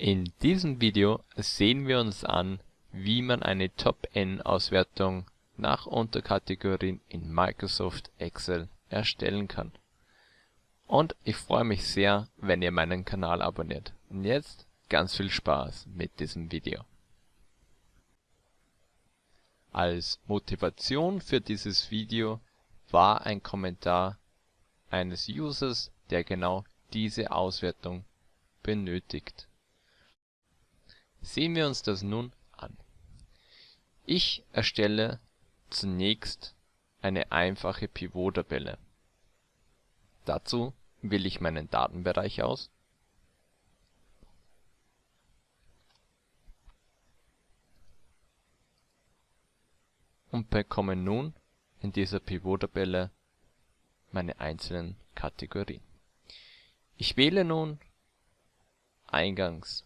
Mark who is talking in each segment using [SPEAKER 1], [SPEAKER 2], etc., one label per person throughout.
[SPEAKER 1] In diesem Video sehen wir uns an, wie man eine Top-N-Auswertung nach Unterkategorien in Microsoft Excel erstellen kann. Und ich freue mich sehr, wenn ihr meinen Kanal abonniert. Und jetzt ganz viel Spaß mit diesem Video. Als Motivation für dieses Video war ein Kommentar eines Users, der genau diese Auswertung benötigt. Sehen wir uns das nun an. Ich erstelle zunächst eine einfache Pivot-Tabelle. Dazu wähle ich meinen Datenbereich aus und bekomme nun in dieser Pivot-Tabelle meine einzelnen Kategorien. Ich wähle nun eingangs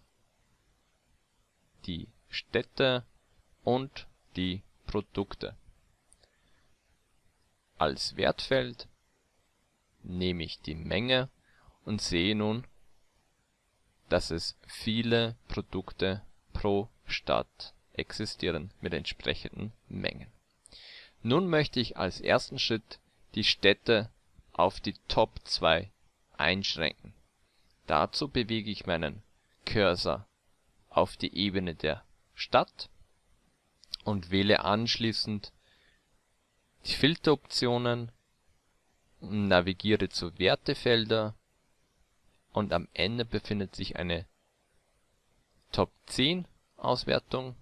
[SPEAKER 1] die Städte und die Produkte. Als Wertfeld nehme ich die Menge und sehe nun, dass es viele Produkte pro Stadt existieren mit entsprechenden Mengen. Nun möchte ich als ersten Schritt die Städte auf die Top 2 einschränken. Dazu bewege ich meinen Cursor auf die Ebene der Stadt und wähle anschließend die Filteroptionen, navigiere zu Wertefelder und am Ende befindet sich eine Top 10 Auswertung.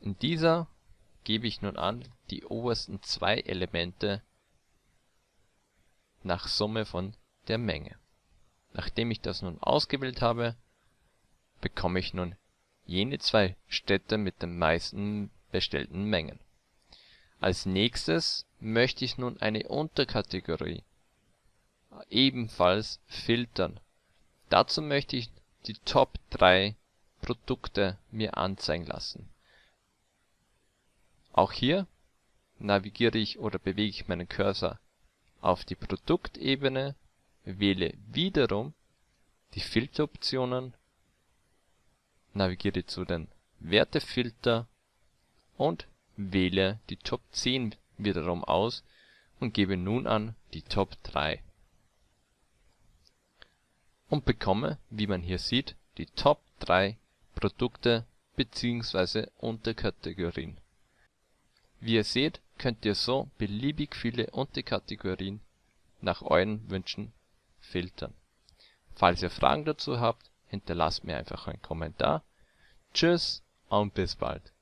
[SPEAKER 1] In dieser gebe ich nun an, die obersten zwei Elemente nach Summe von der Menge. Nachdem ich das nun ausgewählt habe, bekomme ich nun jene zwei Städte mit den meisten bestellten Mengen. Als nächstes möchte ich nun eine Unterkategorie ebenfalls filtern. Dazu möchte ich die Top 3 Produkte mir anzeigen lassen. Auch hier navigiere ich oder bewege ich meinen Cursor auf die Produktebene, wähle wiederum die Filteroptionen navigiere zu den Wertefilter und wähle die Top 10 wiederum aus und gebe nun an die Top 3 und bekomme, wie man hier sieht, die Top 3 Produkte bzw. Unterkategorien. Wie ihr seht, könnt ihr so beliebig viele Unterkategorien nach euren Wünschen filtern. Falls ihr Fragen dazu habt, hinterlasst mir einfach einen Kommentar. Tschüss und bis bald